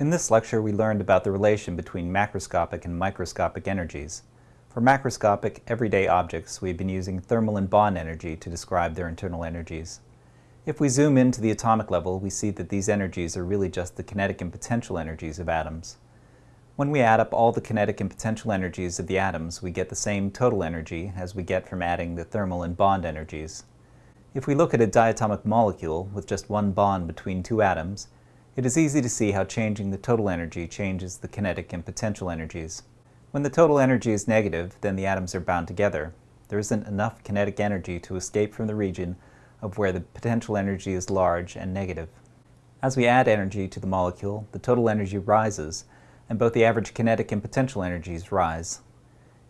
In this lecture, we learned about the relation between macroscopic and microscopic energies. For macroscopic, everyday objects, we've been using thermal and bond energy to describe their internal energies. If we zoom into the atomic level, we see that these energies are really just the kinetic and potential energies of atoms. When we add up all the kinetic and potential energies of the atoms, we get the same total energy as we get from adding the thermal and bond energies. If we look at a diatomic molecule with just one bond between two atoms, it is easy to see how changing the total energy changes the kinetic and potential energies. When the total energy is negative, then the atoms are bound together. There isn't enough kinetic energy to escape from the region of where the potential energy is large and negative. As we add energy to the molecule, the total energy rises, and both the average kinetic and potential energies rise.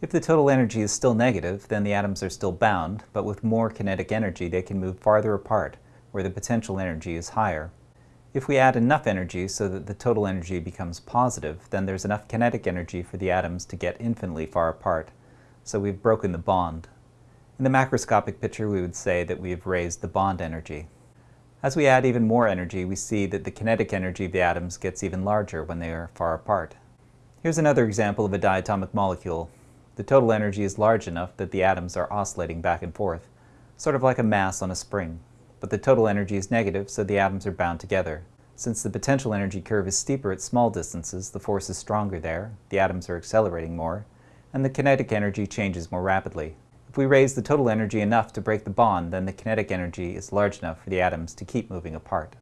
If the total energy is still negative, then the atoms are still bound, but with more kinetic energy they can move farther apart, where the potential energy is higher. If we add enough energy so that the total energy becomes positive, then there's enough kinetic energy for the atoms to get infinitely far apart. So we've broken the bond. In the macroscopic picture, we would say that we have raised the bond energy. As we add even more energy, we see that the kinetic energy of the atoms gets even larger when they are far apart. Here's another example of a diatomic molecule. The total energy is large enough that the atoms are oscillating back and forth, sort of like a mass on a spring but the total energy is negative, so the atoms are bound together. Since the potential energy curve is steeper at small distances, the force is stronger there, the atoms are accelerating more, and the kinetic energy changes more rapidly. If we raise the total energy enough to break the bond, then the kinetic energy is large enough for the atoms to keep moving apart.